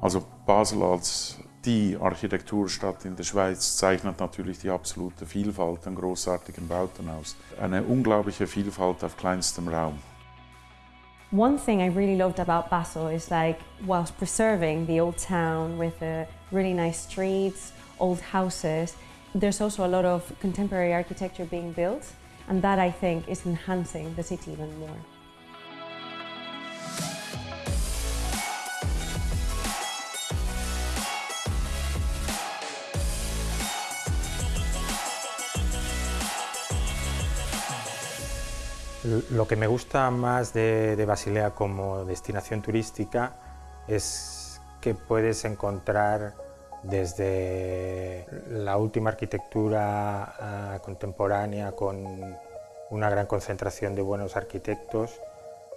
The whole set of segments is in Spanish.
Also Basel als die Architekturstadt in der Schweiz zeichnet natürlich die absolute Vielfalt an großartigen Bauten aus. Eine unglaubliche Vielfalt auf kleinstem Raum. One thing I really loved about Basel is like, whilst preserving the old town with uh, really nice streets, old houses, there's also a lot of contemporary architecture being built, and that I think is enhancing the city even more. Lo que me gusta más de, Basilea como destinación turística es que puedes encontrar desde la última arquitectura ah, contemporánea con una gran concentración de buenos arquitectos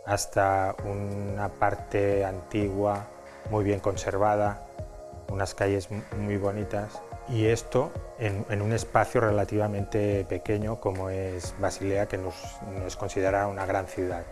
hasta una parte antigua muy bien conservada, unas calles muy bonitas y esto en, un espacio relativamente pequeño como es Basilea, que nos, nos considera una gran ciudad.